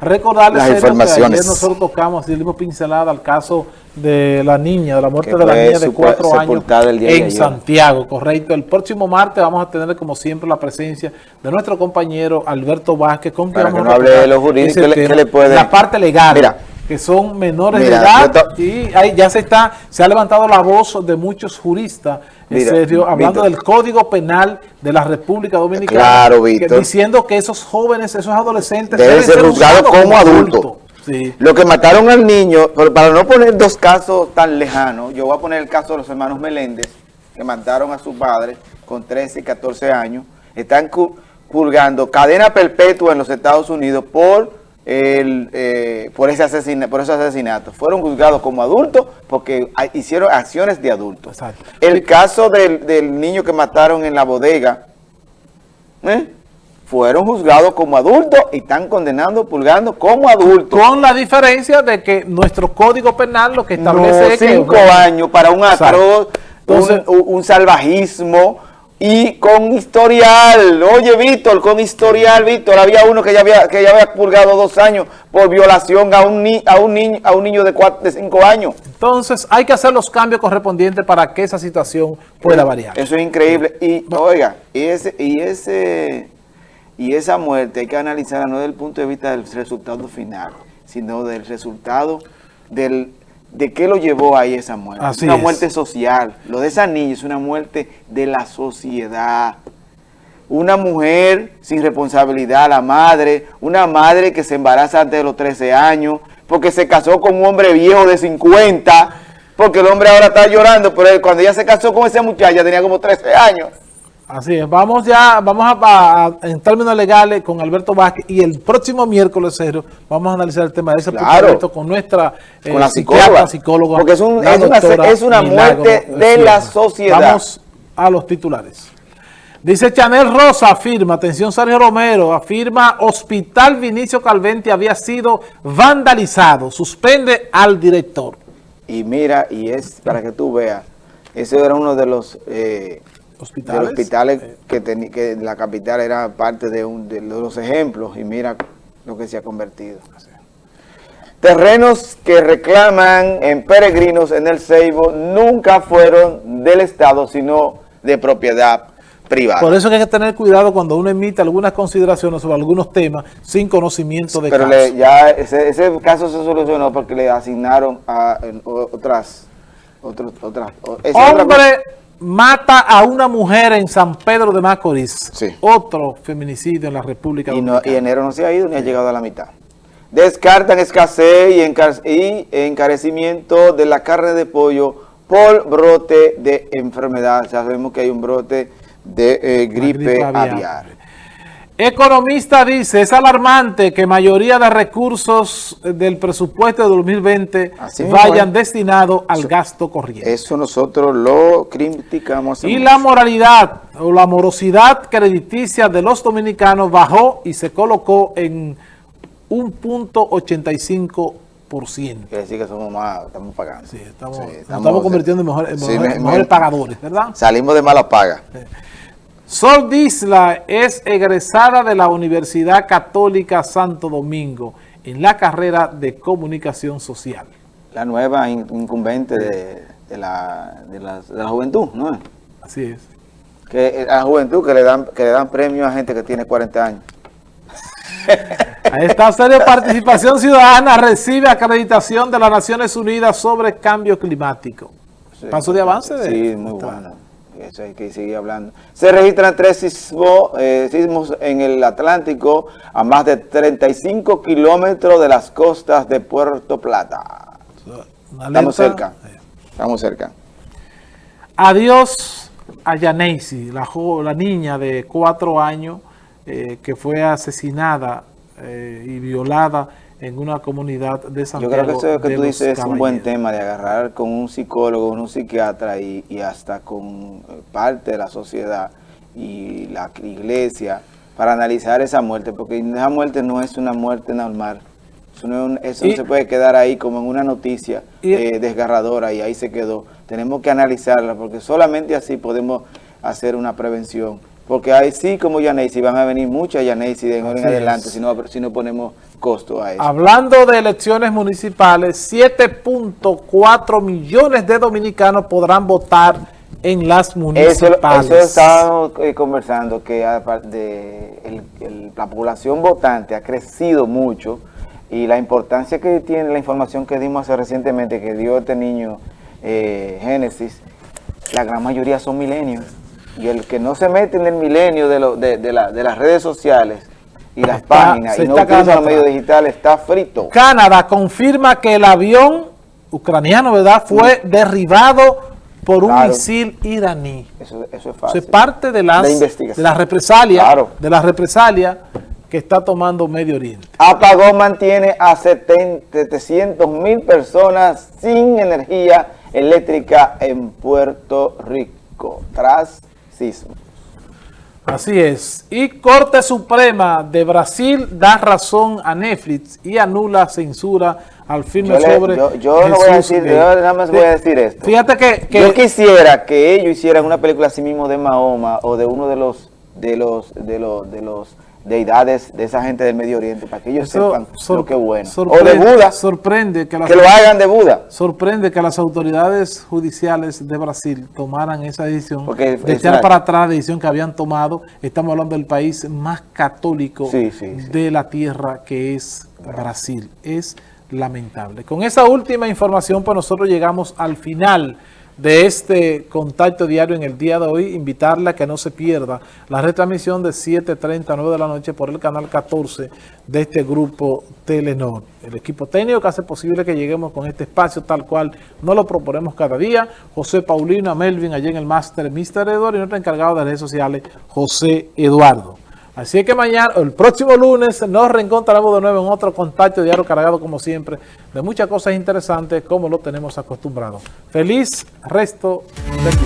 Recordarles que ayer nosotros tocamos y dimos pincelada al caso de la niña, de la muerte de la niña de cuatro años en Santiago, correcto. El próximo martes vamos a tener como siempre la presencia de nuestro compañero Alberto Vázquez, con quien vamos a hable de los jurídicos, le puede... La parte legal. Mira, que son menores de edad y ahí ya se está se ha levantado la voz de muchos juristas en serio, hablando del Código Penal de la República Dominicana diciendo que esos jóvenes, esos adolescentes deben, ser juzgados como, adultos. Lo que mataron al niño, para no poner dos casos tan lejanos, yo voy a poner el caso de los hermanos Meléndez, que mataron a su padre con 13 y 14 años, están purgando cadena perpetua en los Estados Unidos por el, eh, por, ese asesina, por esos asesinatos. Fueron juzgados como adultos porque hicieron acciones de adultos. El caso del, niño que mataron en la bodega, ¿eh? fueron juzgados como adultos y están condenando, pulgando como adultos. Con la diferencia de que nuestro código penal lo que establece es cinco años para un atroz, un salvajismo, y con historial, oye Víctor, con historial, Víctor, había uno que ya había, que ya había purgado dos años por violación a un, a un, niño, a un niño de, cuatro, de cinco años. Entonces hay que hacer los cambios correspondientes para que esa situación pueda variar. Eso es increíble. Y oiga, y ese, y ese, y esa muerte hay que analizarla no desde el punto de vista del resultado final, sino del resultado del ¿De qué lo llevó ahí esa muerte? es una muerte social. Lo de esa niña es una muerte de la sociedad. Una mujer sin responsabilidad, la madre, una madre que se embaraza antes de los 13 años, porque se casó con un hombre viejo de 50, porque el hombre ahora está llorando, pero cuando ella se casó con esa muchacha tenía como 13 años. Así es, vamos ya, vamos a, en términos legales con Alberto Vázquez y el próximo miércoles cero vamos a analizar el tema de ese claro. con nuestra eh, con la psicóloga, porque es, un, es, una, es una, muerte de la sociedad. Vamos a los titulares. Dice Chanel Rosa, afirma, atención Sergio Romero, afirma Hospital Vinicio Calvente había sido vandalizado, suspende al director. Y mira, y es para que tú veas, ese era uno de los... Eh, hospitales, hospitales que, que la capital era parte de, un, de los ejemplos y mira lo que se ha convertido. Terrenos que reclaman en peregrinos en el Ceibo nunca fueron del Estado, sino de propiedad privada. Por eso hay que tener cuidado cuando uno emite algunas consideraciones sobre algunos temas sin conocimiento de Pero ya ese, caso se solucionó porque le asignaron a otras... otras Hombre mata a una mujer en San Pedro de Macorís. Otro feminicidio en la República Dominicana. Y, enero no se ha ido ni ha llegado a la mitad. Descartan escasez y, encarecimiento de la carne de pollo por brote de enfermedad. sabemos que hay un brote de eh, gripe, aviar. Economista dice, es alarmante que mayoría de recursos del presupuesto de 2020 vayan destinados al gasto corriente. Eso nosotros lo criticamos. Y la moralidad o la morosidad crediticia de los dominicanos bajó y se colocó en un punto 85%. Quiere decir que somos más, estamos pagando. Sí, estamos, estamos, convirtiendo en, mejores, pagadores, ¿verdad? Salimos de mala paga. Sol Disla es egresada de la Universidad Católica Santo Domingo en la carrera de Comunicación Social. La nueva incumbente de, la, juventud, ¿no? Así es. Que eh, a la juventud que le dan que le dan premio a gente que tiene 40 años. A esta serie de participación ciudadana recibe acreditación de las Naciones Unidas sobre cambio climático. Paso de avance de Sí, muy bueno eso hay que seguir hablando. Se registran tres eh, sismos en el Atlántico a más de 35 kilómetros de las costas de Puerto Plata. Estamos cerca, estamos cerca. Adiós a Yaneisi, la, la niña de cuatro años eh, que fue asesinada eh, y violada en una comunidad de Santiago. Yo creo que eso que tú dices es un buen tema de agarrar con un psicólogo, un psiquiatra y, hasta con eh, parte de la sociedad y la iglesia para analizar esa muerte, porque esa muerte no es una muerte normal. Eso no, se puede quedar ahí como en una noticia eh, desgarradora y ahí se quedó. Tenemos que analizarla porque solamente así podemos hacer una prevención porque ahí sí como Yanesi van a venir muchas Yanesi de en adelante si no, si no ponemos costo a eso. Hablando de elecciones municipales, 7.4 millones de dominicanos podrán votar en las municipales. Eso, eso estábamos eh, conversando, que de la población votante ha crecido mucho y la importancia que tiene la información que dimos hace recientemente, que dio este niño eh, Génesis, la gran mayoría son milenios. Y el que no se mete en el milenio de, de, las redes sociales y las páginas y no utiliza los medios digitales está frito. Canadá confirma que el avión ucraniano, ¿verdad?, fue derribado por un misil iraní. Eso, es fácil. Eso es parte de las, de, la represalia, de la represalia que está tomando Medio Oriente. Apagón mantiene a 700 mil personas sin energía eléctrica en Puerto Rico, tras Así es. Y Corte Suprema de Brasil da razón a Netflix y anula censura al filme sobre Yo, no voy a decir, yo nada más voy a decir esto. Fíjate que, Yo quisiera que ellos hicieran una película así mismo de Mahoma o de uno de los de los de los de los deidades de esa gente del Medio Oriente para que ellos sepan lo que es bueno. O de Buda. Sorprende que, que lo hagan de Buda. Sorprende que las autoridades judiciales de Brasil tomaran esa decisión de echar para atrás la decisión que habían tomado. Estamos hablando del país más católico de la tierra que es Brasil. Es lamentable. Con esa última información, pues nosotros llegamos al final de este contacto diario en el día de hoy, invitarla a que no se pierda la retransmisión de 7.30 a 9 de la noche por el canal 14 de este grupo Telenor. El equipo técnico que hace posible que lleguemos con este espacio tal cual no lo proponemos cada día. José Paulino, Melvin, allí en el máster Mr. Eduardo y nuestro encargado de redes sociales, José Eduardo. Así que mañana, el próximo lunes, nos reencontraremos de nuevo en otro contacto diario cargado, como siempre, de muchas cosas interesantes, como lo tenemos acostumbrado. Feliz resto de día.